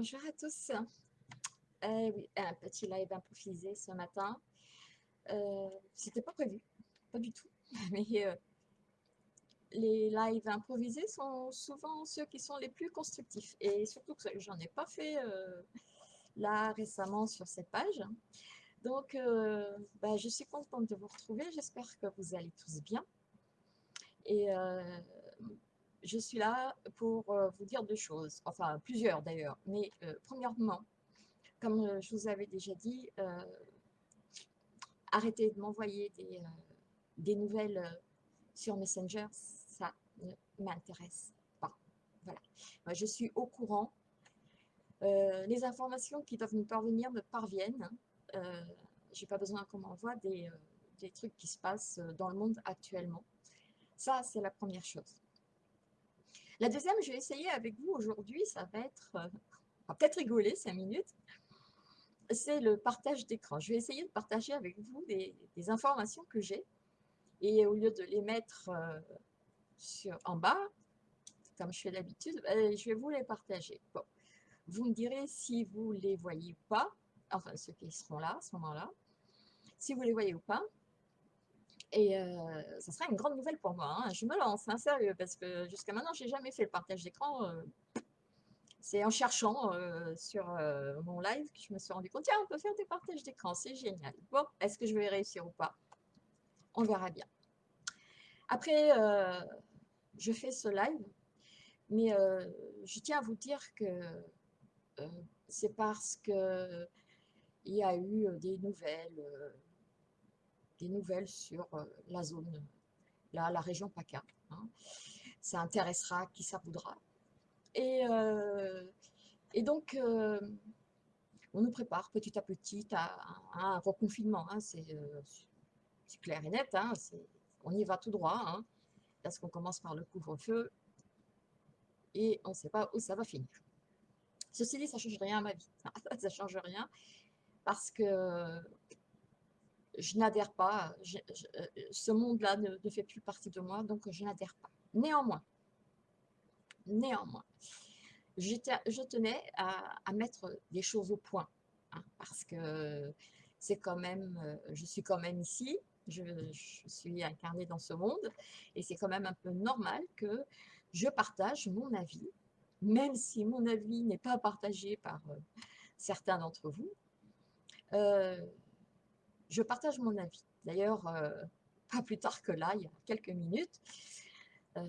bonjour, à tous. Euh, oui, un petit live improvisé ce matin. Euh, C'était pas prévu, pas du tout. Mais euh, les lives improvisés sont souvent ceux qui sont les plus constructifs. Et surtout que j'en ai pas fait euh, là récemment sur cette page. Donc, euh, bah, je suis contente de vous retrouver. J'espère que vous allez tous bien. Et je suis là pour euh, vous dire deux choses, enfin plusieurs d'ailleurs. Mais euh, premièrement, comme euh, je vous avais déjà dit, euh, arrêtez de m'envoyer des, nouvelles sur Messenger, ça ne m'intéresse pas. Voilà. Moi, je suis au courant. Les informations qui doivent me parvenir me parviennent. Euh, J'ai pas besoin qu'on m'envoie des, trucs qui se passent dans le monde actuellement. Ça, c'est la première chose. La deuxième, je vais essayer avec vous aujourd'hui, ça va être, euh, on va peut-être rigoler cinq minutes, c'est le partage d'écran. Je vais essayer de partager avec vous des, informations que j'ai et au lieu de les mettre euh, en bas, comme je fais d'habitude, ben, je vais vous les partager. Bon. Vous me direz si vous les voyez ou pas, enfin ceux qui seront là à ce moment-là, si vous les voyez ou pas. Et euh, ça sera une grande nouvelle pour moi. hein. Je me lance, hein, sérieux, parce que jusqu'à maintenant, j'ai jamais fait le partage d'écran. c'est en cherchant sur mon live que je me suis rendu compte, tiens, on peut faire des partages d'écran, c'est génial. Bon, est-ce que je vais réussir ou pas? On verra bien. Après, je fais ce live, mais je tiens à vous dire que c'est parce que il y a eu des nouvelles, des nouvelles sur euh, la zone, là, la région PACA. hein. Ça intéressera qui ça voudra. Et, euh, et donc, euh, on nous prépare petit à petit à, un reconfinement. hein, c'est clair et net. hein, on y va tout droit. parce qu'on commence par le couvre-feu et on ne sait pas où ça va finir. Ceci dit, ça ne change rien à ma vie. ça ne change rien parce que je n'adhère pas. euh, ce monde-là ne, fait plus partie de moi, donc je n'adhère pas. Néanmoins, néanmoins, je tenais à, mettre des choses au point hein, parce que c'est quand même, euh, je suis quand même ici, je, suis incarnée dans ce monde et c'est quand même un peu normal que je partage mon avis, même si mon avis n'est pas partagé par euh, certains d'entre vous. Je partage mon avis. D'ailleurs, euh, pas plus tard que là, il y a quelques minutes, euh,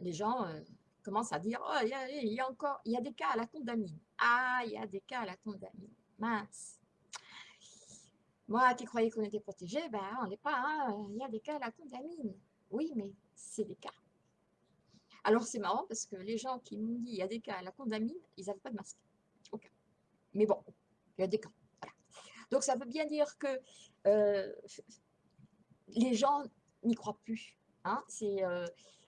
les gens euh, commencent à dire Oh, il y, a, encore, y a des cas à la condamine. Ah, il y a des cas à la condamine. Mince. Moi qui croyais qu'on était protégé, ben on n'est pas. hein, Il y a des cas à la condamine. Oui, mais c'est des cas. Alors c'est marrant parce que les gens qui m'ont dit il y a des cas à la condamine, ils n'avaient pas de masque. Aucun. Mais bon, il y a des cas. Donc ça veut bien dire que euh, les gens n'y croient plus. Hein. Euh,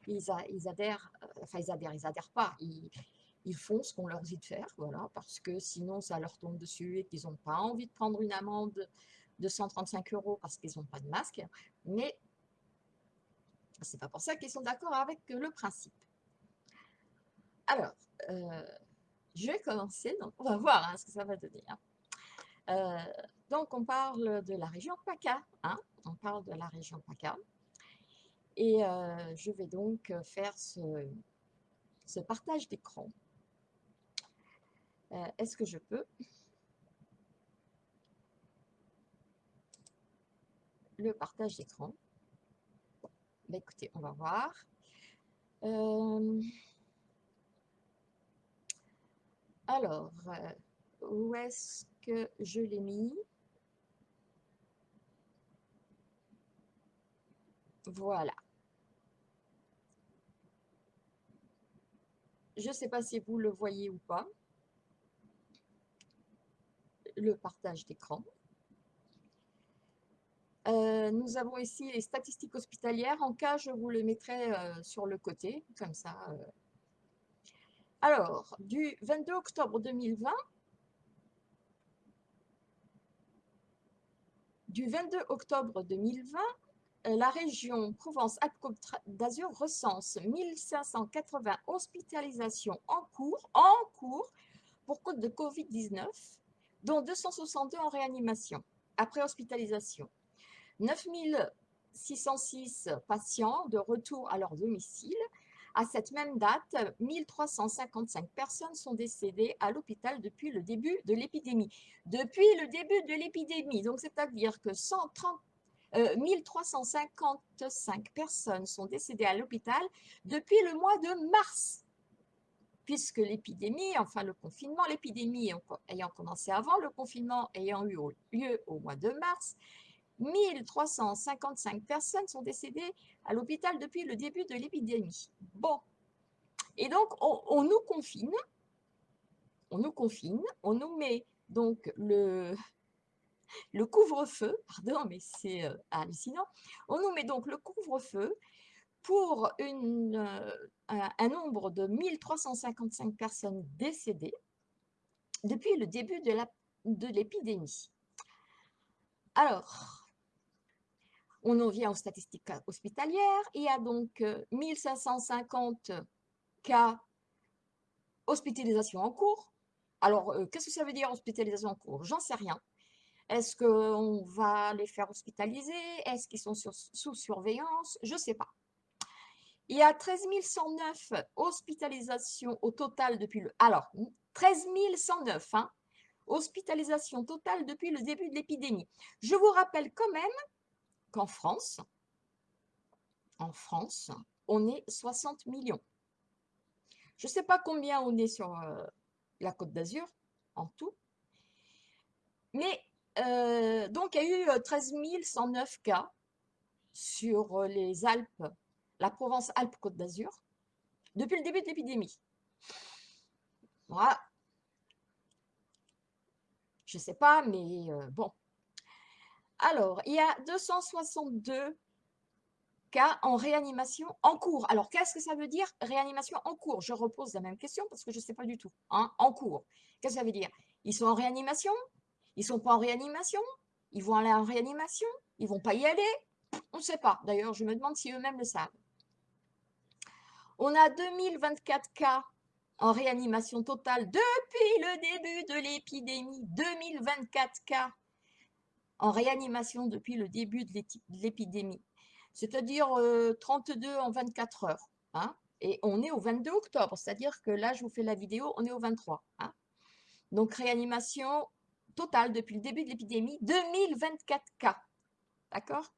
ils, adhèrent, euh, enfin ils adhèrent, ils adhèrent pas. Ils, font ce qu'on leur dit de faire, voilà, parce que sinon ça leur tombe dessus et qu'ils n'ont pas envie de prendre une amende de 135 euros parce qu'ils n'ont pas de masque. Mais c'est pas pour ça qu'ils sont d'accord avec le principe. Alors, je vais commencer, donc on va voir hein, ce que ça va donner. hein. Donc, on parle de la région PACA. hein, on parle de la région PACA. Et euh, je vais donc faire ce, partage d'écran. Euh, Est-ce que je peux? Le partage d'écran Ben, Écoutez, on va voir. Euh, alors, où est-ce que je l'ai mis? Voilà. Je ne sais pas si vous le voyez ou pas, le partage d'écran. Euh, nous avons ici les statistiques hospitalières. En cas, je vous le mettrai euh, sur le côté, comme ça. euh. Alors, du 22 octobre 2020, du 22 octobre 2020 euh, la région Provence-Alpes-Côte d'Azur recense 1580 hospitalisations en cours, pour cause de Covid-19, dont 262 en réanimation après hospitalisation. 9606 patients de retour à leur domicile. À cette même date, 1355 personnes sont décédées à l'hôpital depuis le début de l'épidémie. Depuis le début de l'épidémie, donc c'est-à-dire que 130 1355 euh, personnes sont décédées à l'hôpital depuis le mois de mars, puisque l'épidémie, enfin le confinement, l'épidémie ayant commencé avant, le confinement ayant eu lieu au mois de mars, 1355 personnes sont décédées à l'hôpital depuis le début de l'épidémie. Bon, et donc on, nous confine, on nous confine, on nous met donc le, le couvre-feu, pardon, mais c'est euh, hallucinant, on nous met donc le couvre-feu pour euh, un, nombre de 1355 personnes décédées depuis le début de l'épidémie. Alors, on en vient aux statistiques hospitalières. Il y a donc 1550 euh, cas hospitalisation en cours. Alors, qu'est-ce que ça veut dire hospitalisation en cours? J'en sais rien. Est-ce qu'on va les faire hospitaliser? Est-ce qu'ils sont sous surveillance? Je ne sais pas. Il y a 13 109 hospitalisations au total depuis le... Alors, 13 109 hein, hospitalisations depuis le début de l'épidémie. Je vous rappelle quand même qu'en France, en France, on est 60 millions. Je ne sais pas combien on est sur euh, la Côte d'Azur en tout, mais euh, donc, il y a eu 13 euh, 109 cas sur euh, les Alpes, la Provence-Alpes-Côte d'Azur, depuis le début de l'épidémie. Voilà. Je ne sais pas, mais bon. Alors, il y a 262 cas en réanimation en cours. Alors, qu'est-ce que ça veut dire réanimation en cours? Je repose la même question parce que je ne sais pas du tout. Hein, en cours. Qu'est-ce que ça veut dire? Ils sont en réanimation? Ils sont pas en réanimation Ils vont aller en réanimation Ils vont pas y aller On ne sait pas. D'ailleurs, je me demande si eux-mêmes le savent. On a 2024 cas en réanimation totale depuis le début de l'épidémie. 2024 cas en réanimation depuis le début de l'épidémie. C'est-à-dire 32 euh, en 24 heures. Hein. et on est au 22 octobre, c'est-à-dire que là, je vous fais la vidéo, on est au 23. Hein. Donc, réanimation total depuis le début de l'épidémie, 2024 cas. D'accord?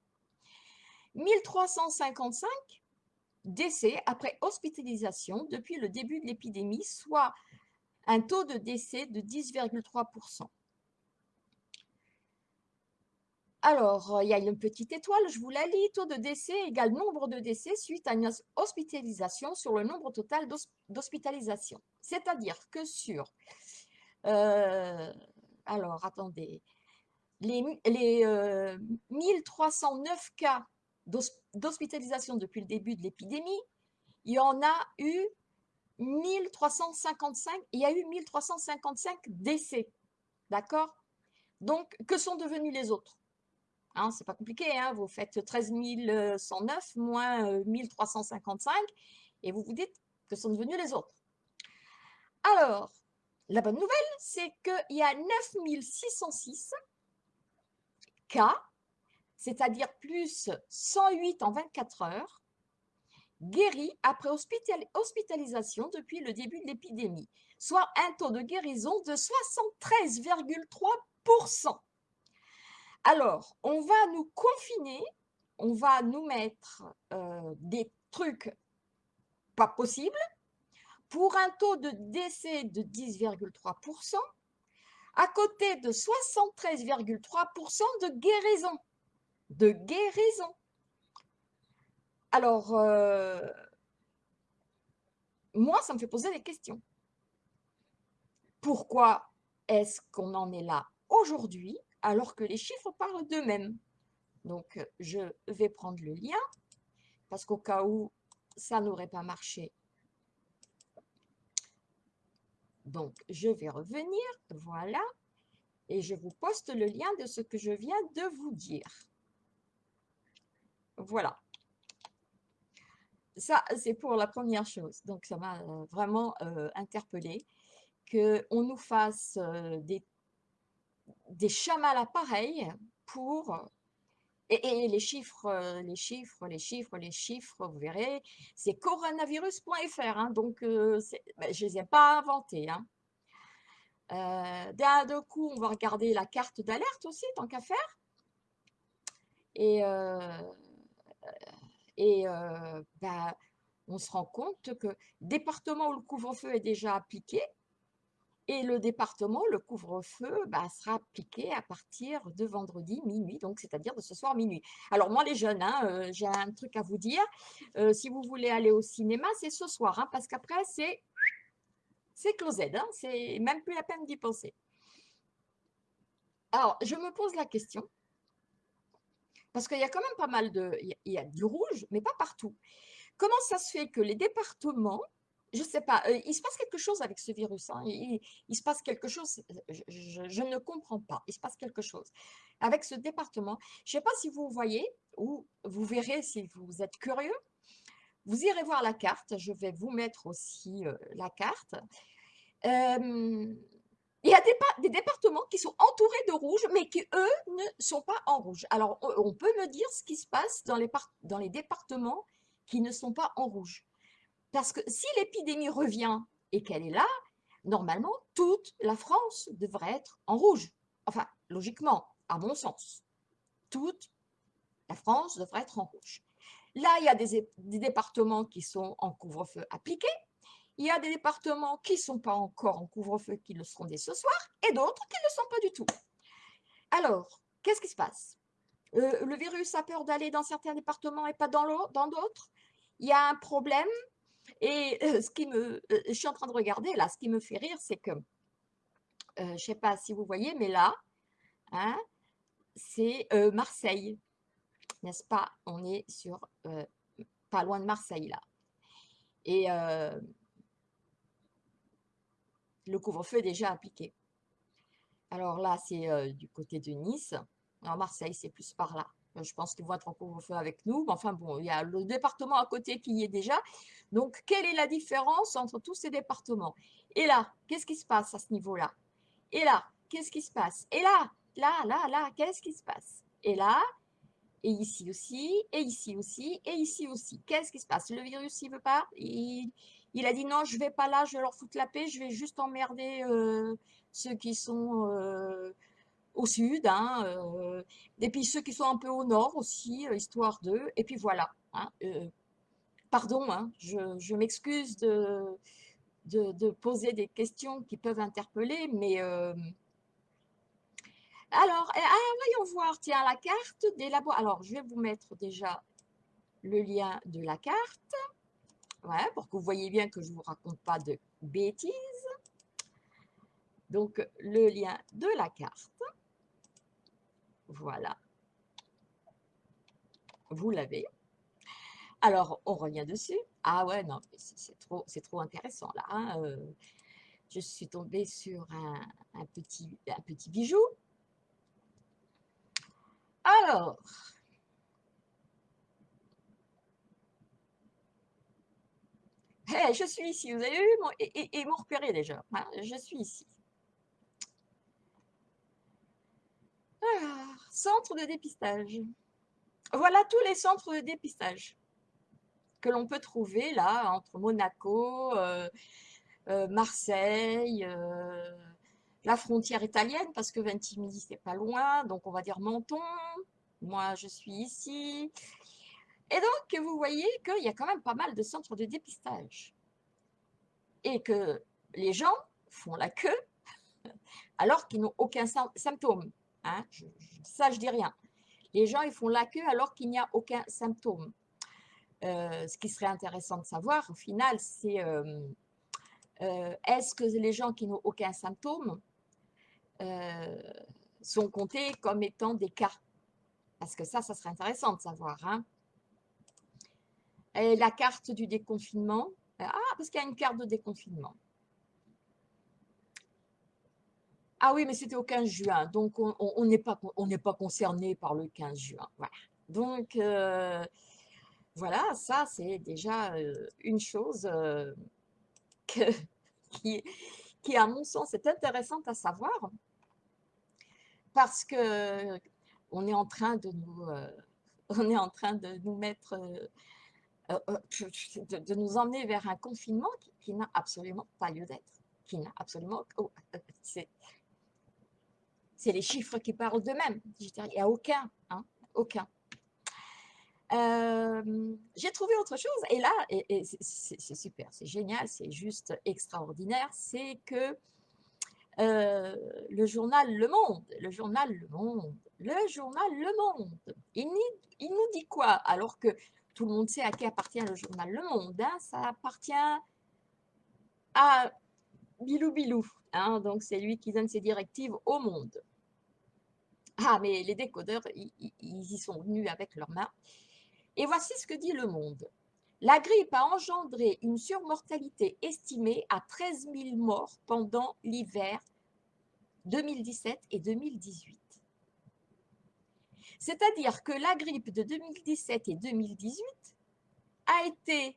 1355 décès après hospitalisation depuis le début de l'épidémie, soit un taux de décès de 10,3%. Alors, il y a une petite étoile, je vous la lis. Taux de décès égale nombre de décès suite à une hospitalisation sur le nombre total d'hospitalisation. C'est-à-dire que sur euh, alors attendez, les, 1309 euh, cas d'hospitalisation depuis le début de l'épidémie, il y en a eu 1355, il y a eu 1355 décès, d'accord? Donc, que sont devenus les autres? Hein, C'est pas compliqué, hein vous faites 13 109 moins 1355 euh, et vous vous dites que sont devenus les autres. Alors, la bonne nouvelle, c'est qu'il y a 9606 cas, c'est-à-dire plus 108 en 24 heures, guéris après hospitalisation depuis le début de l'épidémie, soit un taux de guérison de 73,3%. Alors, on va nous confiner, on va nous mettre euh, des trucs pas possibles, pour un taux de décès de 10,3%, à côté de 73,3% de guérison. De guérison. Alors, euh, moi, ça me fait poser des questions. Pourquoi est-ce qu'on en est là aujourd'hui alors que les chiffres parlent d'eux-mêmes? Donc, je vais prendre le lien parce qu'au cas où ça n'aurait pas marché, Donc, je vais revenir, voilà, et je vous poste le lien de ce que je viens de vous dire. Voilà. Ça, c'est pour la première chose. Donc, ça m'a vraiment interpellée qu'on nous fasse des, des chamas pareils pour et, les chiffres, les chiffres, les chiffres, les chiffres, vous verrez, c'est coronavirus.fr, hein, donc ben, je ne les ai pas inventés. Hein. D'un coup, on va regarder la carte d'alerte aussi, tant qu'à faire. Et, ben, on se rend compte que département où le couvre-feu est déjà appliqué, et le département, le couvre-feu, bah, sera appliqué à partir de vendredi minuit, donc c'est-à-dire de ce soir minuit. Alors moi les jeunes, hein, euh, j'ai un truc à vous dire. Euh, si vous voulez aller au cinéma, c'est ce soir, hein, parce qu'après c'est c'est closed, hein, c'est même plus la peine d'y penser. Alors je me pose la question, parce qu'il y a quand même pas mal de, il y a du rouge, mais pas partout. Comment ça se fait que les départements je ne sais pas, il se passe quelque chose avec ce virus. Hein. Il, se passe quelque chose, je, ne comprends pas. Il se passe quelque chose avec ce département. Je ne sais pas si vous voyez ou vous verrez si vous êtes curieux. Vous irez voir la carte. Je vais vous mettre aussi la carte. il y a des, départements qui sont entourés de rouge, mais qui, eux, ne sont pas en rouge. Alors, on peut me dire ce qui se passe dans les, dans les départements qui ne sont pas en rouge. Parce que si l'épidémie revient et qu'elle est là, normalement, toute la France devrait être en rouge. Enfin, logiquement, à mon sens. Toute la France devrait être en rouge. Là, il y a des, départements qui sont en couvre-feu appliqué. Il y a des départements qui ne sont pas encore en couvre-feu, qui le seront dès ce soir, et d'autres qui ne le sont pas du tout. Alors, qu'est-ce qui se passe? Euh, Le virus a peur d'aller dans certains départements et pas dans d'autres? Il y a un problème et ce qui me, je suis en train de regarder là, ce qui me fait rire, c'est que, je ne sais pas si vous voyez, mais là, hein, c'est Marseille, n'est-ce pas? On est sur, pas loin de Marseille là. Et le couvre-feu est déjà appliqué. Alors là, c'est du côté de Nice. En Marseille, c'est plus par là. Je pense qu'ils vont être en couvre-feu avec nous. Mais enfin bon, il y a le département à côté qui y est déjà. Donc, quelle est la différence entre tous ces départements? Et là, qu'est-ce qui se passe à ce niveau-là? Et là, qu'est-ce qui se passe? Et là, là, là, là, qu'est-ce qui se passe? Et là, et ici aussi, et ici aussi, et ici aussi. Qu'est-ce qui se passe? Le virus, il veut pas? Il, a dit non, je vais pas là, je vais leur foutre la paix, je vais juste emmerder euh, ceux qui sont euh, au sud, hein, euh, et puis ceux qui sont un peu au nord aussi, histoire d'eux, et puis voilà. Hein, pardon, hein, je, m'excuse de, de, poser des questions qui peuvent interpeller, mais... Euh, alors, eh, ah, voyons voir, tiens, la carte des labos. Alors, je vais vous mettre déjà le lien de la carte, ouais, pour que vous voyez bien que je ne vous raconte pas de bêtises. Donc, le lien de la carte. Voilà. Vous l'avez. Alors, on revient dessus. Ah ouais, non, c'est trop, intéressant là. Hein, euh. je suis tombée sur un, petit, bijou. Alors, je suis ici. Vous avez vu, et, et, m'ont repéré déjà. Hein, je suis ici. Centre de dépistage. Voilà tous les centres de dépistage que l'on peut trouver là entre Monaco, euh, euh, Marseille, euh, la frontière italienne parce que Ventimiglia c'est pas loin, donc on va dire Menton. Moi je suis ici. Et donc vous voyez qu'il y a quand même pas mal de centres de dépistage et que les gens font la queue alors qu'ils n'ont aucun symptôme. Hein? ça je dis rien. Les gens ils font la queue alors qu'il n'y a aucun symptôme. Euh, ce qui serait intéressant de savoir, au final, c'est euh, euh, est-ce que les gens qui n'ont aucun symptôme sont comptés comme étant des cas? Parce que ça, ça serait intéressant de savoir. Hein. La carte du déconfinement? Ah, parce qu'il y a une carte de déconfinement. Ah oui, mais c'était au 15 juin, donc on n'est pas, concerné par le 15 juin. Donc, euh, voilà, ça, c'est déjà euh, une chose euh, qui, qui, à mon sens, est intéressante à savoir parce que on est en train de nous, on est en train de nous mettre, de, nous emmener vers un confinement qui, n'a absolument pas lieu d'être, qui n'a absolument, c'est les chiffres qui parlent d'eux-mêmes. Il n'y a aucun, hein, aucun j'ai trouvé autre chose, et là, c'est super, c'est génial, c'est juste extraordinaire, c'est que le journal Le Monde, le journal Le Monde, le journal Le Monde, il, il, nous dit quoi? Alors que tout le monde sait à qui appartient le journal Le Monde, hein, ça appartient à Bilou Bilou, hein, donc c'est lui qui donne ses directives au monde. Ah, mais les décodeurs, ils, y sont venus avec leurs mains. Et voici ce que dit Le Monde. La grippe a engendré une surmortalité estimée à 13 000 morts pendant l'hiver 2017 et 2018. C'est-à-dire que la grippe de 2017 et 2018 a été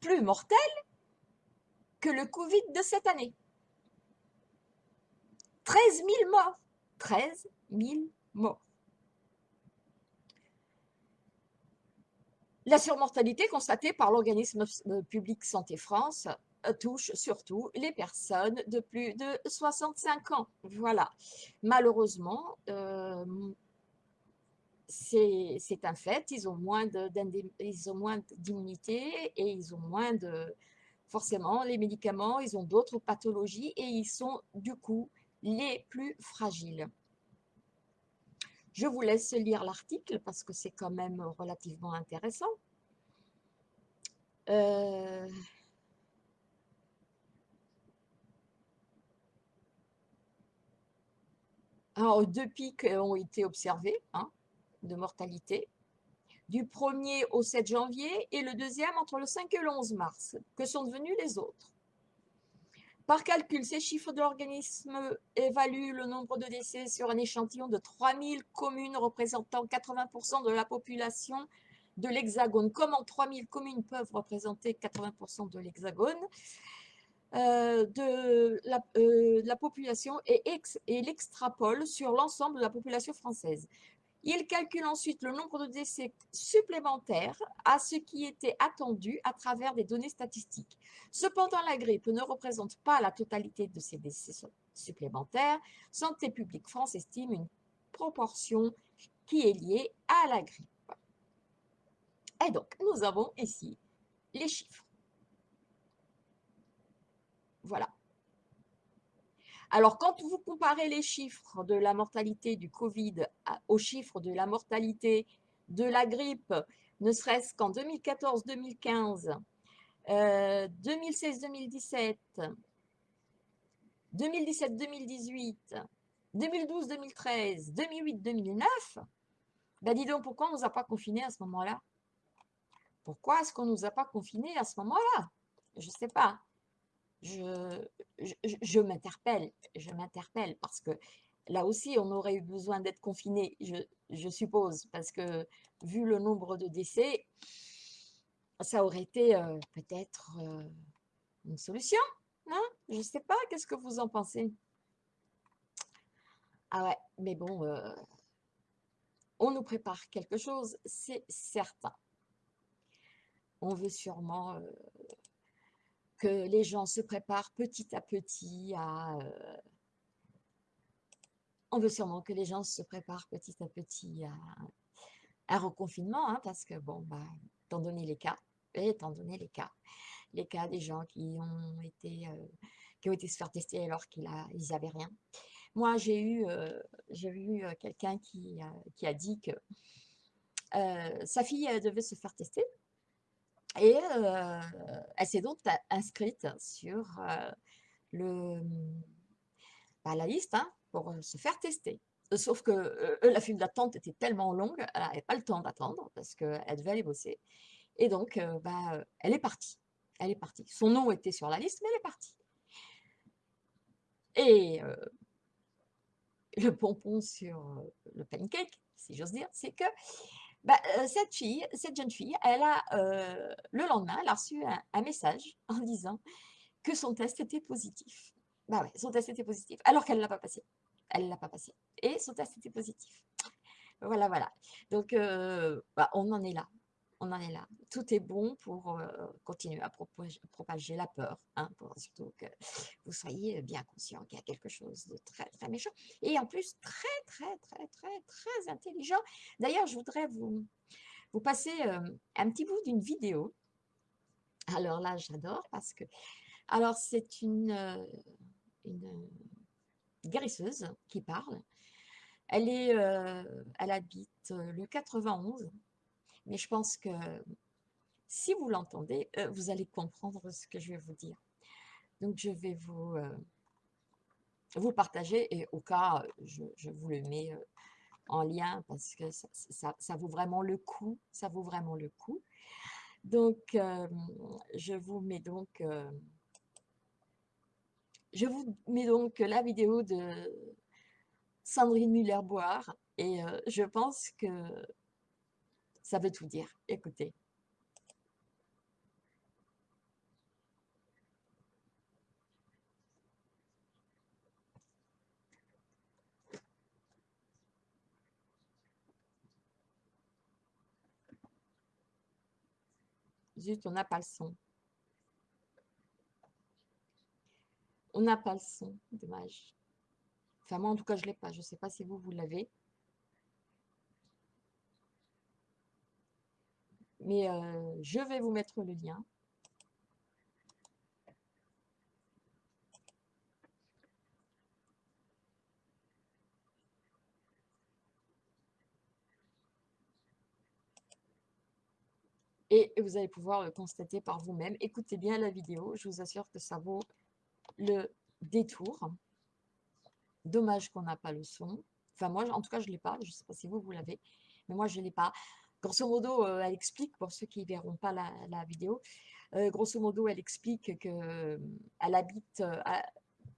plus mortelle que le Covid de cette année. 13 000 morts. 13 000 La surmortalité constatée par l'organisme euh, public Santé France euh, touche surtout les personnes de plus de 65 ans. Voilà. Malheureusement, euh, c'est un fait, ils ont moins d'immunité et ils ont moins de, forcément, les médicaments, ils ont d'autres pathologies et ils sont du coup les plus fragiles. Je vous laisse lire l'article parce que c'est quand même relativement intéressant. Euh, deux pics ont été observés hein, de mortalité, du 1er au 7 janvier et le deuxième entre le 5 et le 11 mars. Que sont devenus les autres? Par calcul, ces chiffres de l'organisme évaluent le nombre de décès sur un échantillon de 3000 communes représentant 80% de la population de l'Hexagone. Comment 3000 communes peuvent représenter 80% de l'Hexagone? Euh, de, la, euh, la, population et l'extrapole sur l'ensemble de la population française. Il calcule ensuite le nombre de décès supplémentaires à ce qui était attendu à travers des données statistiques. Cependant, la grippe ne représente pas la totalité de ces décès supplémentaires. Santé publique France estime une proportion qui est liée à la grippe. Et donc, nous avons ici les chiffres. Voilà. Alors, quand vous comparez les chiffres de la mortalité du Covid aux chiffres de la mortalité de la grippe, ne serait-ce qu'en 2014-2015, 2016-2017, 2017-2018, 2012-2013, 2008-2009, ben dis donc, pourquoi on ne nous a pas confinés à ce moment-là Pourquoi est-ce qu'on ne nous a pas confinés à ce moment-là Je ne sais pas je, je, m'interpelle, je m'interpelle parce que là aussi, on aurait eu besoin d'être confiné, je, suppose, parce que vu le nombre de décès, ça aurait été euh, peut-être euh, une solution, hein Je ne sais pas, qu'est-ce que vous en pensez? Ah ouais, mais bon, euh, on nous prépare quelque chose, c'est certain. On veut sûrement que les gens se préparent petit à petit à... Euh, on veut sûrement que les gens se préparent petit à petit à un reconfinement, hein, parce que, bon, bah, étant donné les cas, et étant donné les cas, les cas des gens qui ont été, euh, qui ont été se faire tester alors qu'ils n'avaient rien. Moi, j'ai eu, euh, j'ai eu quelqu'un qui, qui, a dit que sa fille devait se faire tester et elle s'est donc inscrite sur le, bah, la liste hein, pour se faire tester. Sauf que la file d'attente était tellement longue, elle n'avait pas le temps d'attendre parce qu'elle devait aller bosser. Et donc, bah, elle est partie. Elle est partie. Son nom était sur la liste, mais elle est partie. Et le pompon sur le pancake, si j'ose dire, c'est que Bah, cette fille, cette jeune fille, elle a, le lendemain, elle a reçu un, message en disant que son test était positif. Bah ouais, son test était positif, alors qu'elle ne l'a pas passé. Elle ne l'a pas passé. Et son test était positif. Voilà, voilà. Donc, bah, on en est là on en est là. Tout est bon pour continuer à propager, la peur, hein, pour surtout que vous soyez bien conscient qu'il y a quelque chose de très, très méchant. Et en plus, très, très, très, très, très intelligent. D'ailleurs, je voudrais vous, vous passer un petit bout d'une vidéo. Alors là, j'adore parce que... Alors, c'est une, une guérisseuse qui parle. Elle, est, elle habite le 91 mais je pense que si vous l'entendez, euh, vous allez comprendre ce que je vais vous dire. Donc, je vais vous, euh, vous partager et au cas, je, vous le mets euh, en lien parce que ça, vaut vraiment le coup. Ça vaut vraiment le coup. Donc, je vous mets donc... je vous mets donc la vidéo de Sandrine Muller-Boire et je pense que ça veut tout dire. Écoutez. Zut, on n'a pas le son. On n'a pas le son, dommage. Enfin, moi, en tout cas, je ne l'ai pas. Je ne sais pas si vous, vous l'avez. Mais je vais vous mettre le lien. Et vous allez pouvoir le constater par vous-même. Écoutez bien la vidéo, je vous assure que ça vaut le détour. Dommage qu'on n'a pas le son. Enfin, moi, en tout cas, je ne l'ai pas. Je ne sais pas si vous, vous l'avez. Mais moi, je ne l'ai pas. Grosso modo, euh, elle explique, pour ceux qui ne verront pas la, vidéo, euh, grosso modo, elle explique qu'elle euh, habite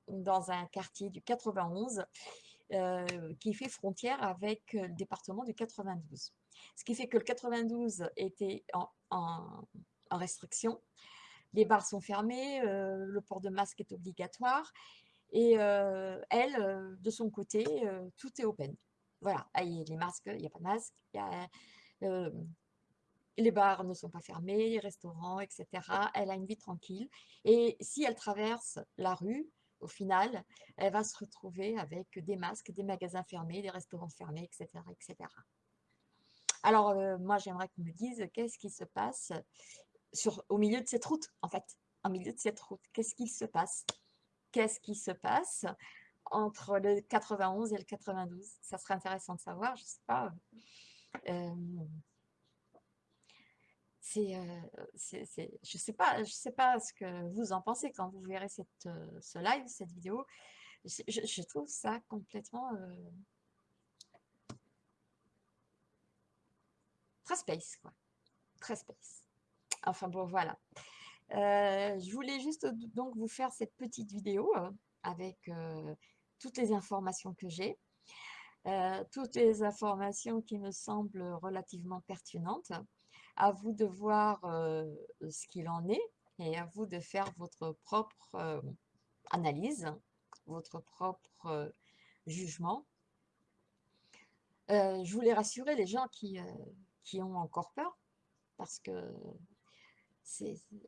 dans un quartier du 91 qui fait frontière avec le département du 92. Ce qui fait que le 92 était en, restriction. Les bars sont fermés, le port de masque est obligatoire. Et elle, de son côté, tout est open. Voilà, il y a les masques, il n'y a pas de masque, les bars ne sont pas fermés, les restaurants, etc. Elle a une vie tranquille. Et si elle traverse la rue, au final, elle va se retrouver avec des masques, des magasins fermés, des restaurants fermés, etc. etc. Alors, moi, j'aimerais qu'on me dise qu'est-ce qui se passe sur, au milieu de cette route, en fait? Au milieu de cette route, qu'est-ce qui se passe? Qu'est-ce qui se passe entre le 91 et le 92 Ça serait intéressant de savoir, je ne sais pas. C'est, je sais pas, je sais pas ce que vous en pensez quand vous verrez ce live, cette vidéo. Je, trouve ça complètement très space, quoi. Très space. Enfin bon, voilà. je voulais juste donc vous faire cette petite vidéo avec toutes les informations que j'ai. Euh, toutes les informations qui me semblent relativement pertinentes. À vous de voir euh, ce qu'il en est et à vous de faire votre propre euh, analyse, votre propre jugement. je voulais rassurer les gens qui, qui ont encore peur parce que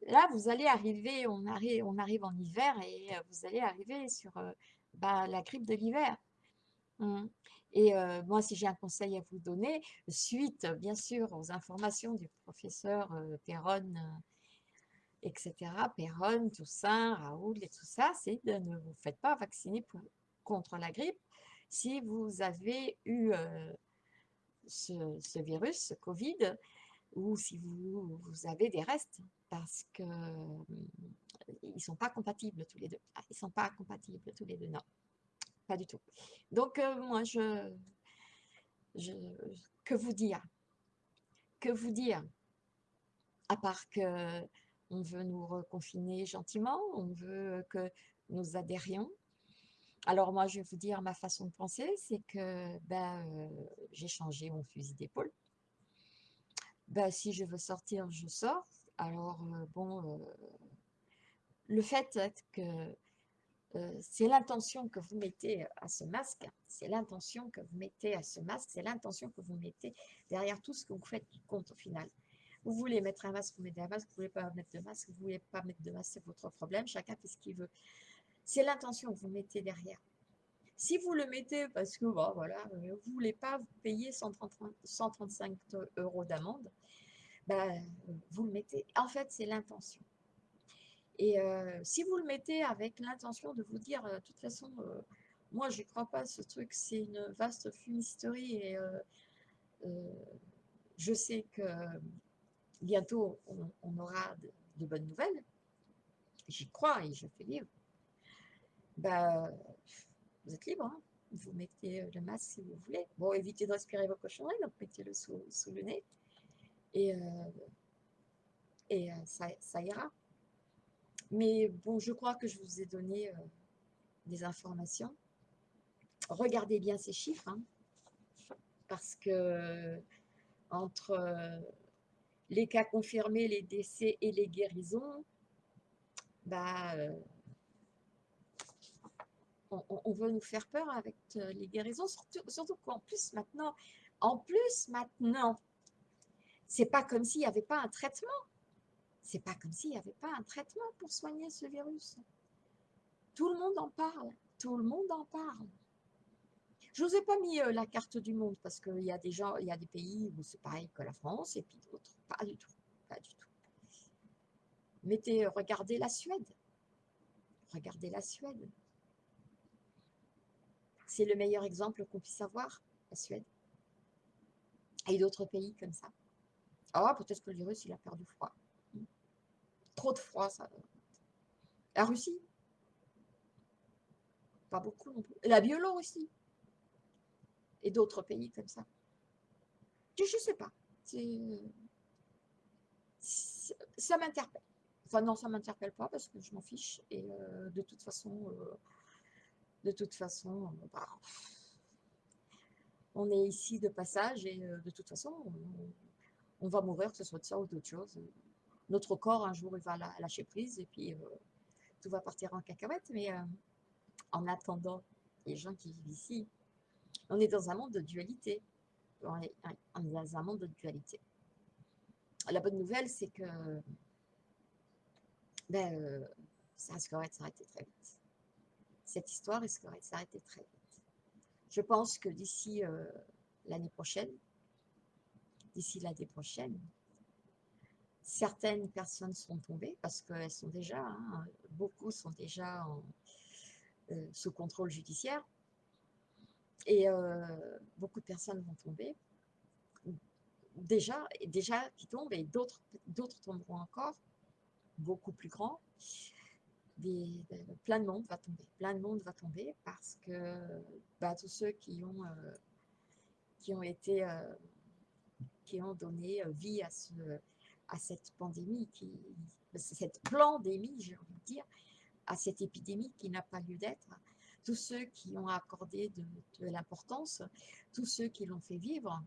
là, vous allez arriver, on arrive, on arrive en hiver et vous allez arriver sur bah, la grippe de l'hiver. Mmh. Et moi, si j'ai un conseil à vous donner, suite bien sûr aux informations du professeur Perron, etc., Perron, Toussaint, Raoul et tout ça, c'est de ne vous faites pas vacciner contre la grippe si vous avez eu ce, virus, ce Covid, ou si vous, vous avez des restes, parce que mmh, ne sont pas compatibles tous les deux. Ah, ils ne sont pas compatibles tous les deux, non pas du tout. Donc, euh, moi, je, Que vous dire? Que vous dire? À part que on veut nous reconfiner gentiment, on veut que nous adhérions. Alors moi, je vais vous dire ma façon de penser, c'est que ben, euh, j'ai changé mon fusil d'épaule. bah, si je veux sortir, je sors. Alors, euh, bon, le fait que euh, c'est l'intention que vous mettez à ce masque, c'est l'intention que vous mettez à ce masque, c'est l'intention que vous mettez derrière tout ce que vous faites qui compte au final. Vous voulez mettre un masque, vous mettez un masque, vous ne voulez pas mettre de masque, vous ne voulez pas mettre de masque, c'est votre problème, chacun fait ce qu'il veut. C'est l'intention que vous mettez derrière. Si vous le mettez parce que bon, voilà, vous ne voulez pas payer 135 euros d'amende, ben, vous le mettez. En fait, c'est l'intention. Et euh, si vous le mettez avec l'intention de vous dire, euh, de toute façon, euh, moi, je ne crois pas ce truc, c'est une vaste fumisterie et je sais que bientôt, on, aura de, bonnes nouvelles. J'y crois et je fais vivre. Bah, vous êtes libre. Hein. vous mettez le masque si vous voulez. Bon, évitez de respirer vos cochonneries, donc mettez-le sous, le nez. Et, et ça, ça ira. Mais bon, je crois que je vous ai donné euh, des informations. Regardez bien ces chiffres, hein, parce que entre euh, les cas confirmés, les décès et les guérisons, bah, euh, on, veut nous faire peur avec les guérisons, surtout, surtout qu'en plus maintenant, en plus maintenant, c'est pas comme s'il n'y avait pas un traitement. C'est pas comme s'il n'y avait pas un traitement pour soigner ce virus. Tout le monde en parle. Tout le monde en parle. Je vous ai pas mis euh, la carte du monde parce qu'il y a des gens, il y a des pays où c'est pareil que la France et puis d'autres. Pas du tout. Pas du tout. Euh, regardez la Suède. Regardez la Suède. C'est le meilleur exemple qu'on puisse avoir, la Suède. Et d'autres pays comme ça. Ah, peut-être que le virus, il a perdu froid trop de froid, ça. La Russie Pas beaucoup non plus. La Biélorussie Et d'autres pays comme ça. Je ne sais pas. Ça m'interpelle. Enfin non, ça m'interpelle pas parce que je m'en fiche. Et euh, de toute façon, euh, de toute façon, bah, on est ici de passage et euh, de toute façon, on, va mourir, que ce soit de ça ou d'autre chose notre corps, un jour, il va lâcher prise et puis euh, tout va partir en cacahuète. Mais euh, en attendant, les gens qui vivent ici, on est dans un monde de dualité. On est, dans un monde de dualité. La bonne nouvelle, c'est que ben, euh, ça risquerait de s'arrêter très vite. Cette histoire risquerait de s'arrêter très vite. Je pense que d'ici l'année prochaine, d'ici l'année prochaine, Certaines personnes sont tombées parce qu'elles sont déjà, hein, beaucoup sont déjà euh, sous contrôle judiciaire. Et euh, beaucoup de personnes vont tomber déjà, déjà qui tombent et d'autres tomberont encore, beaucoup plus grands. Des, plein de monde va tomber, plein de monde va tomber parce que bah, tous ceux qui ont, euh, qui ont été, qui ont donné vie à ce, à cette pandémie, qui, cette pandémie, j'ai envie de dire, à cette épidémie qui n'a pas lieu d'être, tous ceux qui ont accordé de, l'importance, tous ceux qui l'ont fait vivre.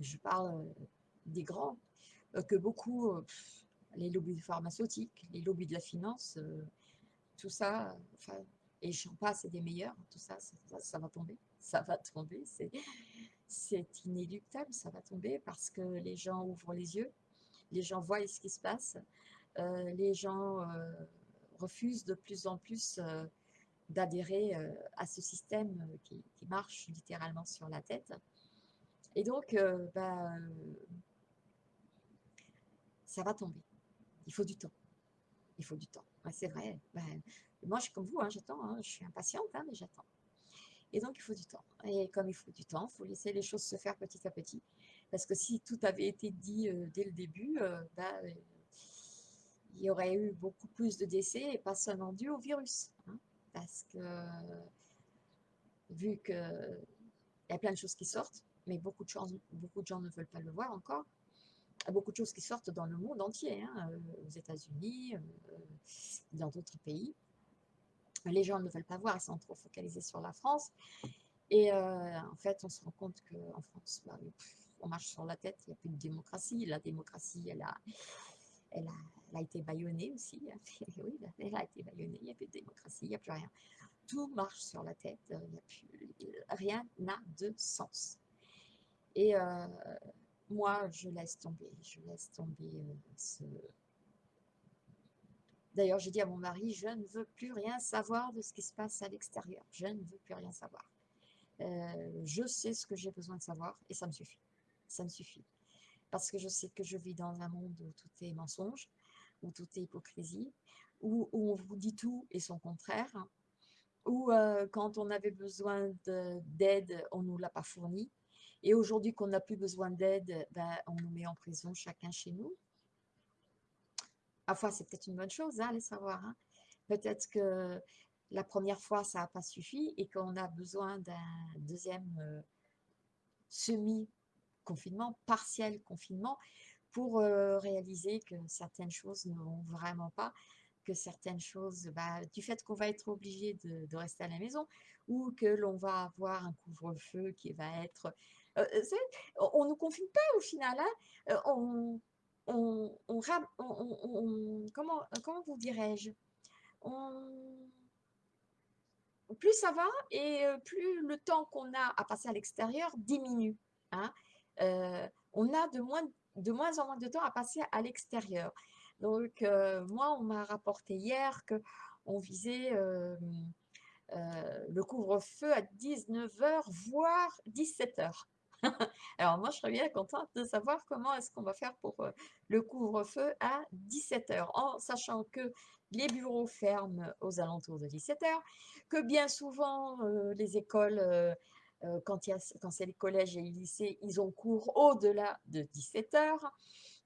Je parle euh, des grands, euh, que beaucoup, euh, les lobbies pharmaceutiques, les lobbies de la finance, tout ça, enfin, et j'en passe, c'est des meilleurs, tout ça, ça, ça va tomber, ça va tomber, c'est c'est inéluctable, ça va tomber parce que les gens ouvrent les yeux, les gens voient ce qui se passe, euh, les gens euh, refusent de plus en plus euh, d'adhérer à ce système qui, marche littéralement sur la tête. Et donc, bah, ça va tomber. Il faut du temps. Il faut du temps. c'est vrai. Ben, moi, je suis comme vous, hein, j'attends. Hein, je suis impatiente, hein, mais j'attends. Et donc, il faut du temps. Et comme il faut du temps, il faut laisser les choses se faire petit à petit. Parce que si tout avait été dit euh, dès le début, euh, bah, euh, il y aurait eu beaucoup plus de décès et pas seulement dû au virus. Hein. parce que, vu qu'il y a plein de choses qui sortent, mais beaucoup de, gens, beaucoup de gens ne veulent pas le voir encore, il y a beaucoup de choses qui sortent dans le monde entier, hein, aux États-Unis, dans d'autres pays les gens ne veulent pas voir, ils sont trop focalisés sur la France. Et euh, en fait, on se rend compte qu'en France, bah, on marche sur la tête, il n'y a plus de démocratie. La démocratie, elle a, elle a, elle a été baïonnée aussi. Oui, elle a été baïonnée, il n'y a plus de démocratie, il n'y a plus rien. Tout marche sur la tête, il y a plus, rien n'a de sens. Et euh, moi, je laisse tomber, je laisse tomber euh, ce... D'ailleurs, j'ai dit à mon mari, je ne veux plus rien savoir de ce qui se passe à l'extérieur. Je ne veux plus rien savoir. Euh, je sais ce que j'ai besoin de savoir et ça me suffit. Ça me suffit. Parce que je sais que je vis dans un monde où tout est mensonge, où tout est hypocrisie, où, on vous dit tout et son contraire, où euh, quand on avait besoin d'aide, on ne nous l'a pas fourni. Et aujourd'hui qu'on n'a plus besoin d'aide, ben, on nous met en prison chacun chez nous. Enfin, c'est peut-être une bonne chose, hein, allez savoir. Hein. Peut-être que la première fois, ça n'a pas suffi et qu'on a besoin d'un deuxième euh, semi-confinement, partiel confinement, pour euh, réaliser que certaines choses ne vont vraiment pas, que certaines choses, bah, du fait qu'on va être obligé de, rester à la maison, ou que l'on va avoir un couvre-feu qui va être... Euh, on ne nous confine pas au final, hein. on, on, comment, vous dirais-je? Plus ça va et plus le temps qu'on a à passer à l'extérieur diminue. Hein. on a de moins, de moins en moins de temps à passer à l'extérieur. Donc, moi, on m'a rapporté hier qu'on visait le couvre-feu à 19h, voire 17h. Alors moi, je serais bien contente de savoir comment est-ce qu'on va faire pour le couvre-feu à 17h, en sachant que les bureaux ferment aux alentours de 17h, que bien souvent, les écoles, quand, quand c'est les collèges et les lycées, ils ont cours au-delà de 17h.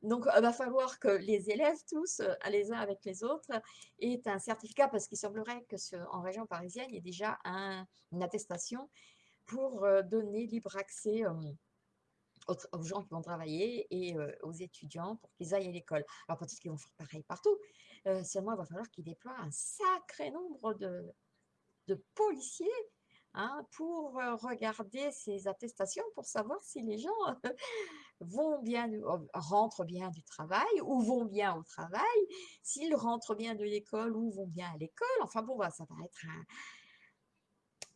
Donc, il va falloir que les élèves tous, les uns avec les autres, aient un certificat, parce qu'il semblerait que en région parisienne, il y ait déjà une attestation pour donner libre accès aux, gens qui vont travailler et aux étudiants pour qu'ils aillent à l'école. Alors peut-être qu'ils vont faire pareil partout, seulement il va falloir qu'ils déploient un sacré nombre de, de policiers hein, pour regarder ces attestations, pour savoir si les gens vont bien, rentrent bien du travail ou vont bien au travail, s'ils rentrent bien de l'école ou vont bien à l'école. Enfin bon, bah, ça va être un,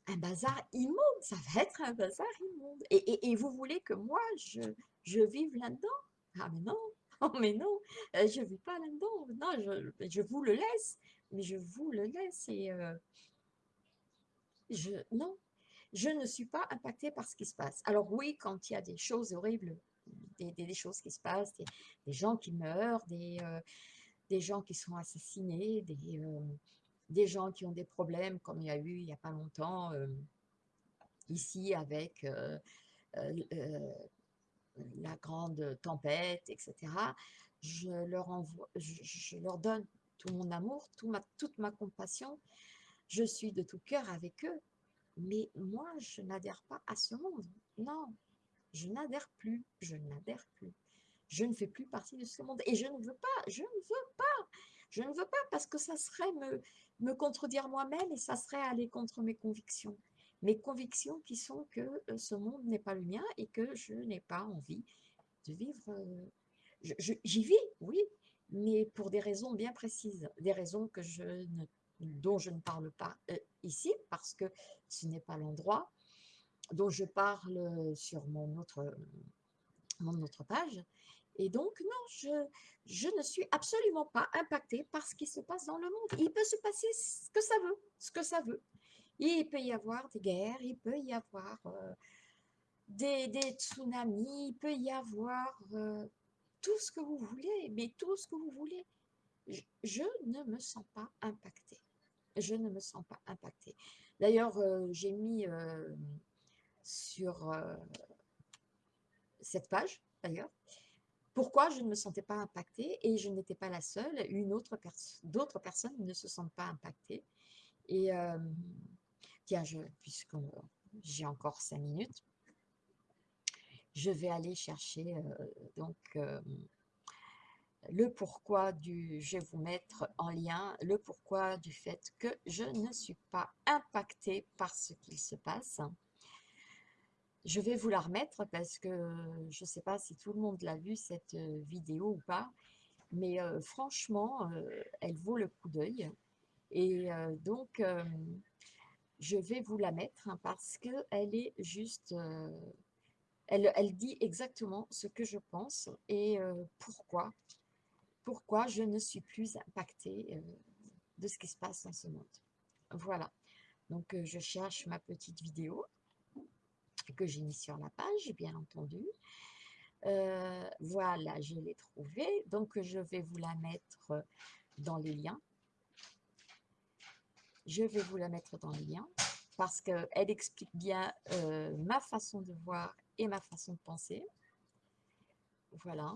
un bazar immonde, ça va être un bazar immonde. Et, vous voulez que moi, je, vive là-dedans? Ah mais non, oh mais non, euh, je ne vis pas là-dedans. Non, je, vous le laisse, mais je vous le laisse et euh, je, non, je ne suis pas impactée par ce qui se passe. Alors oui, quand il y a des choses horribles, des, choses qui se passent, des, gens qui meurent, euh, des gens qui sont assassinés, des des gens qui ont des problèmes, comme il y a eu il n'y a pas longtemps, euh, ici avec euh, euh, la grande tempête, etc. Je leur, envoie, je, leur donne tout mon amour, toute ma compassion. Je suis de tout cœur avec eux. Mais moi, je n'adhère pas à ce monde. Non, je n'adhère plus. Je n'adhère plus. Je ne fais plus partie de ce monde. Et je ne veux pas. Je ne veux pas. Je ne veux pas parce que ça serait me, me contredire moi-même et ça serait aller contre mes convictions. Mes convictions qui sont que euh, ce monde n'est pas le mien et que je n'ai pas envie de vivre. Euh, j'y vis, oui, mais pour des raisons bien précises, des raisons dont je ne parle pas euh, ici parce que ce n'est pas l'endroit, dont je parle sur mon autre, mon autre page, et donc, non, je, ne suis absolument pas impactée par ce qui se passe dans le monde. Il peut se passer ce que ça veut, ce que ça veut. Il peut y avoir des guerres, il peut y avoir euh, des, des, tsunamis, il peut y avoir euh, tout ce que vous voulez, mais tout ce que vous voulez. Je, ne me sens pas impactée. Je ne me sens pas impactée. D'ailleurs, euh, j'ai mis sur cette page, d'ailleurs, pourquoi je ne me sentais pas impactée et je n'étais pas la seule, une autre d'autres personnes ne se sentent pas impactées. Et puisque j'ai encore cinq minutes, je vais aller chercher euh, donc le pourquoi du, je vais vous mettre en lien le pourquoi du fait que je ne suis pas impactée par ce qu'il se passe. Je vais vous la remettre parce que je ne sais pas si tout le monde l'a vu cette vidéo ou pas, mais franchement, elle vaut le coup d'œil. Et donc, je vais vous la mettre hein, parce qu'elle est juste... Elle, elle, dit exactement ce que je pense et pourquoi. Pourquoi je ne suis plus impactée de ce qui se passe dans ce monde. Voilà. Donc, je cherche ma petite vidéo que j'ai mis sur la page, bien entendu. Euh, voilà, je l'ai trouvée. Donc, je vais vous la mettre dans les liens. Je vais vous la mettre dans les liens parce qu'elle explique bien euh, ma façon de voir et ma façon de penser. Voilà.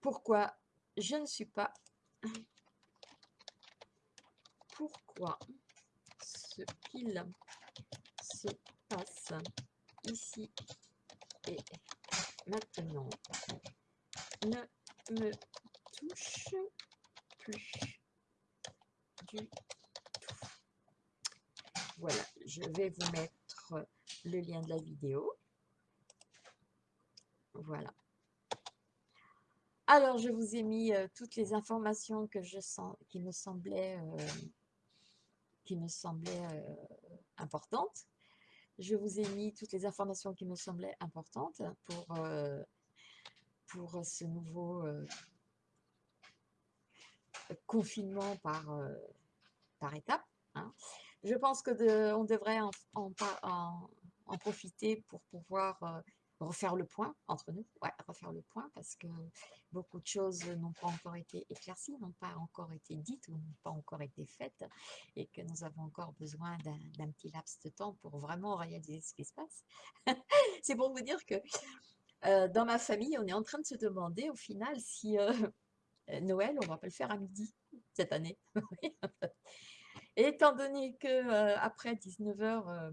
Pourquoi je ne suis pas pourquoi ce qu'il se passe ici et maintenant? Ne me touche plus du tout. Voilà, je vais vous mettre le lien de la vidéo. Voilà. Alors, je vous ai mis toutes les informations je qui me semblaient, qui me semblaient importantes. Je vous ai mis toutes les informations qui me semblaient importantes pour, pour ce nouveau confinement par, par étape. Hein. Je pense que de, devrait en, en, profiter pour pouvoir refaire le point entre nous, refaire le point parce que beaucoup de choses n'ont pas encore été éclaircies, n'ont pas encore été dites ou n'ont pas encore été faites et que nous avons encore besoin d'un petit laps de temps pour vraiment réaliser ce qui se passe. C'est pour vous dire que euh, dans ma famille, on est en train de se demander au final si euh, Noël, on va pas le faire à midi cette année. et étant donné que euh, après 19h,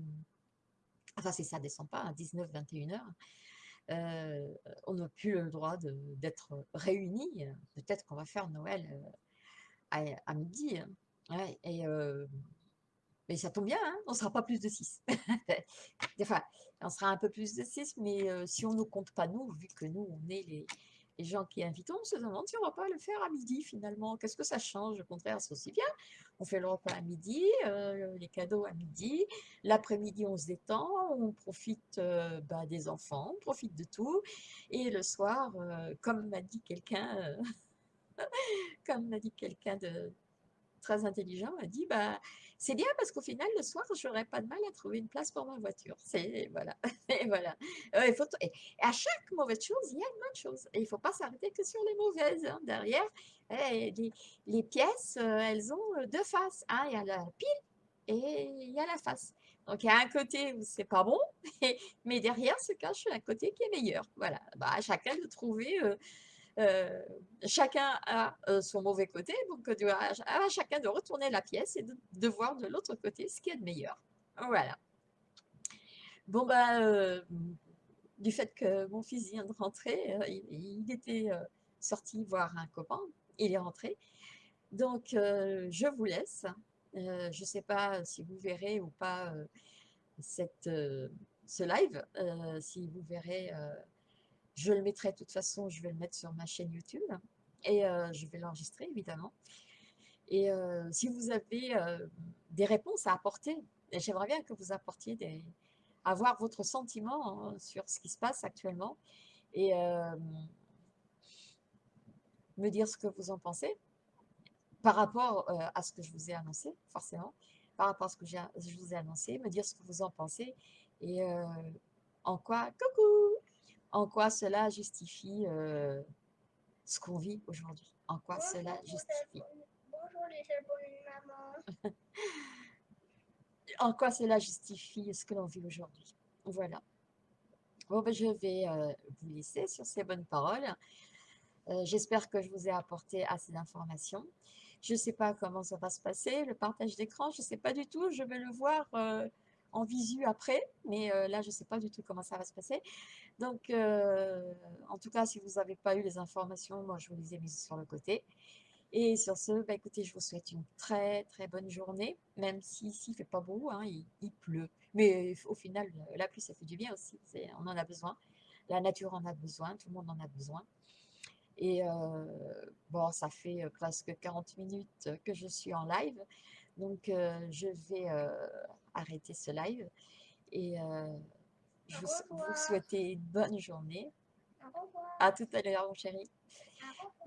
enfin c'est ça, descend pas, à 19-21h, euh, on n'a plus le droit d'être réunis. Peut-être qu'on va faire Noël euh, à, midi. Hein. et, euh, mais ça tombe bien, hein, on ne sera pas plus de 6. enfin, on sera un peu plus de 6, mais si on ne compte pas nous, vu que nous, on est les, les gens qui invitent, on se demande si on ne va pas le faire à midi finalement. Qu'est-ce que ça change? Au contraire, c'est aussi bien. On fait le repas à midi, euh, les cadeaux à midi. L'après-midi, on se détend, on profite euh, bah, des enfants, on profite de tout. Et le soir, euh, comme m'a dit quelqu'un, comme m'a dit quelqu'un de très intelligent, m'a dit, bah, c'est bien parce qu'au final, le soir, je n'aurai pas de mal à trouver une place pour ma voiture. C'est voilà. et voilà. il faut et à chaque mauvaise chose, il y a une bonne chose. Et il faut pas s'arrêter que sur les mauvaises. Hein. Derrière, eh, les, pièces, euh, elles ont euh, deux faces. Il y a la pile et il y a la face. Donc, il y a un côté où c'est pas bon, mais derrière se cache un côté qui est meilleur. Voilà. Bah, à chacun de trouver euh, euh, chacun a euh, son mauvais côté, donc euh, à, chacun de retourner la pièce et de, voir de l'autre côté ce qui est de meilleur. Voilà. Bon, ben, du fait que mon fils vient de rentrer, il, était sorti voir un copain, il est rentré. Donc, je vous laisse. je ne sais pas si vous verrez ou pas ce live, si vous verrez je le mettrai de toute façon, je vais le mettre sur ma chaîne YouTube et euh, je vais l'enregistrer évidemment. Et euh, si vous avez euh, des réponses à apporter, j'aimerais bien que vous apportiez des, avoir votre sentiment hein, sur ce qui se passe actuellement et me dire ce que vous en pensez par rapport à ce que je vous ai annoncé, forcément, par rapport à ce que je vous ai annoncé, me dire ce que vous en pensez et en quoi, coucou en quoi cela justifie euh, ce qu'on vit aujourd'hui? En quoi cela justifie? Bonjour les En quoi cela justifie ce que l'on vit aujourd'hui? Voilà. Bon, ben, je vais euh, vous laisser sur ces bonnes paroles. Euh, j'espère que je vous ai apporté assez d'informations. Je ne sais pas comment ça va se passer, le partage d'écran, je ne sais pas du tout. Je vais le voir en visu après, mais euh, là, je ne sais pas du tout comment ça va se passer. Donc, euh, en tout cas, si vous n'avez pas eu les informations, moi, je vous les ai mises sur le côté. Et sur ce, bah, écoutez, je vous souhaite une très très bonne journée, même si ici il fait pas beau, hein, il, pleut. Mais au final, la pluie, ça fait du bien aussi, on en a besoin. La nature en a besoin, tout le monde en a besoin. Et euh, bon, ça fait presque 40 minutes que je suis en live, donc je vais arrêter ce live. Et je vous, vous souhaiter une bonne journée. À tout à l'heure, mon chéri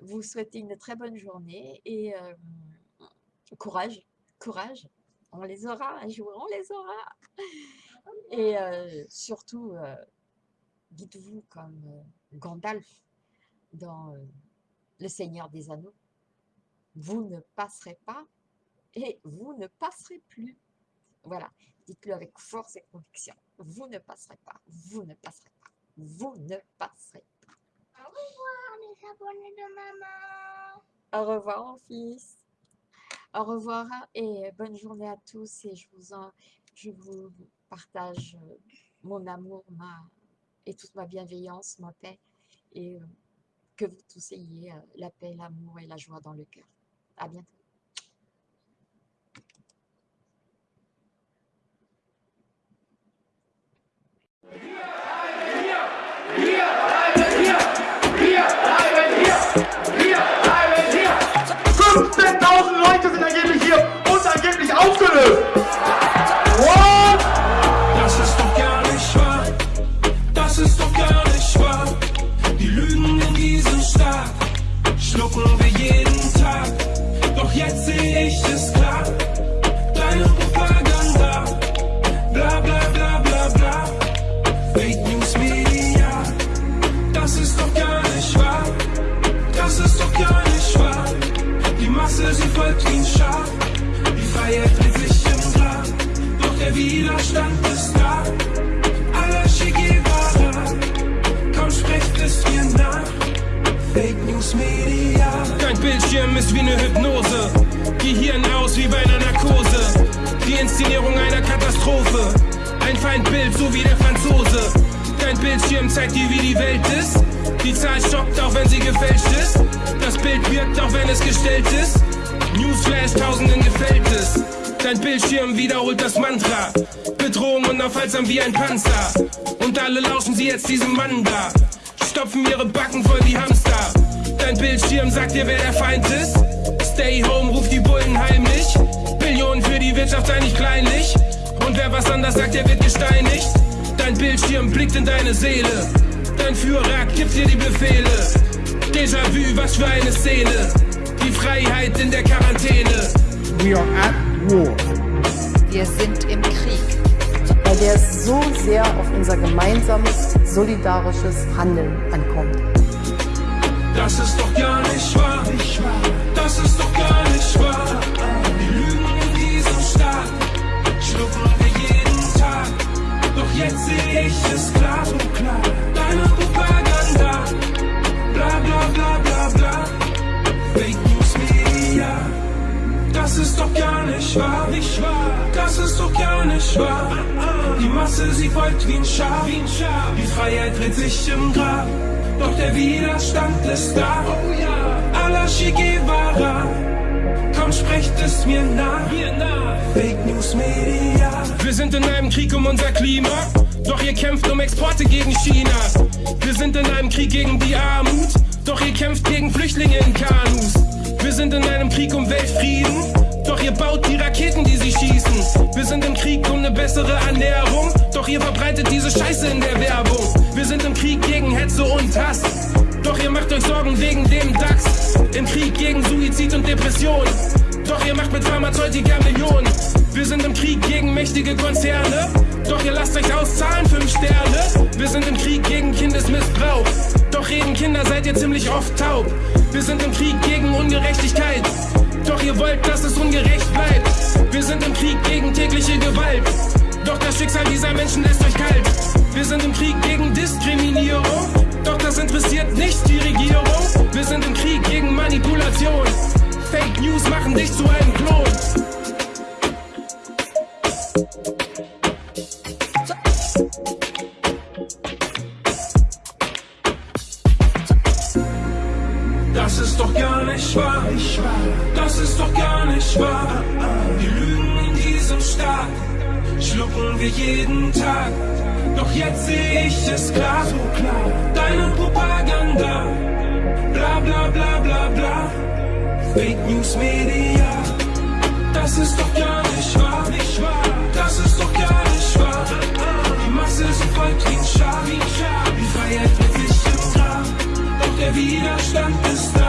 vous souhaitez une très bonne journée et euh, courage, courage. On les aura un jour, on les aura. Et euh, surtout, euh, dites-vous comme Gandalf dans Le Seigneur des Anneaux, vous ne passerez pas et vous ne passerez plus. Voilà, dites-le avec force et conviction. Vous ne passerez pas, vous ne passerez pas, vous ne passerez pas. Au revoir les abonnés de maman. Au revoir mon fils. Au revoir et bonne journée à tous et je vous en, je vous partage euh, mon amour, ma et toute ma bienveillance, ma paix et euh, que vous tous ayez euh, la paix, l'amour et la joie dans le cœur. À bientôt. Wir bleiben hier! Wir bleiben hier! Wir bleiben hier! Wir bleiben hier! 15 Bildschirm ist wie eine Hypnose, Gehirn aus wie bei einer Narkose. Die Inszenierung einer Katastrophe, ein Feindbild, so wie der Franzose. Dein Bildschirm zeigt dir, wie die Welt ist. Die Zahl stockt, auch wenn sie gefälscht ist. Das Bild wirkt, auch wenn es gestellt ist. Newsflash, tausenden gefällt es. Dein Bildschirm wiederholt das Mantra. Bedrohung unaufhaltsam wie ein Panzer. Und alle lauschen sie jetzt diesem Mann da. Stopfen ihre Backen voll wie Hamster. Dein Bildschirm sagt dir, wer der Feind ist. Stay home, ruft die Bullen heimlich. Billionen für die Wirtschaft sei nicht kleinlich. Und wer was anders sagt, der wird gesteinigt. Dein Bildschirm blickt in deine Seele. Dein Führer gibt dir die Befehle. Déjà-vu, was für eine Szene. Die Freiheit in der Quarantäne. We are at war. Wir sind im Krieg. Weil der so sehr auf unser gemeinsames, solidarisches Handeln ankommt. Das ist doch gar nicht wahr. Das ist doch gar nicht wahr. Die Lügen in diesem Staat schlucken wir jeden Tag. Doch jetzt sehe ich es klar. Deine Propaganda. Bla bla bla bla bla. Fake News Media. Das ist doch gar nicht wahr. Das ist doch gar nicht wahr. Die Masse, sie folgt wie ein Schaf. Die Freiheit dreht sich im Grab. Doch der Widerstand ist da. Allah Che Guevara. Komm, sprecht es mir nach. Fake News Media. Wir sind in einem Krieg um unser Klima. Doch ihr kämpft um Exporte gegen China. Wir sind in einem Krieg gegen die Armut. Doch ihr kämpft gegen Flüchtlinge in Kanus. Wir sind in einem Krieg um Weltfrieden. Doch ihr baut die Raketen, die sie schießen. Wir sind im Krieg um eine bessere Ernährung. Doch ihr verbreitet diese Scheiße in der Werbung. Wir sind im Krieg gegen Hetze und Hass. Doch ihr macht euch Sorgen wegen dem DAX. Im Krieg gegen Suizid und Depression. Doch ihr macht mit Pharmazeutika Millionen. Wir sind im Krieg gegen mächtige Konzerne. Doch ihr lasst euch auszahlen, fünf Sterne. Wir sind im Krieg gegen Kindesmissbrauch. Doch reden Kinder seid ihr ziemlich oft taub. Wir sind im Krieg gegen Ungerechtigkeit. Doch ihr wollt, dass es ungerecht bleibt. Wir sind im Krieg gegen tägliche Gewalt. Doch das Schicksal dieser Menschen lässt euch kalt. Wir sind im Krieg gegen Diskriminierung. Doch das interessiert nicht die Regierung. Wir sind im Krieg gegen Manipulation. Fake News machen dich zu einem Klon. Fake News Media, das ist doch gar nicht wahr, nicht wahr. das ist doch gar nicht wahr. Die Masse ist voll wie die Freiheit wird nicht im Traum, doch der Widerstand ist da.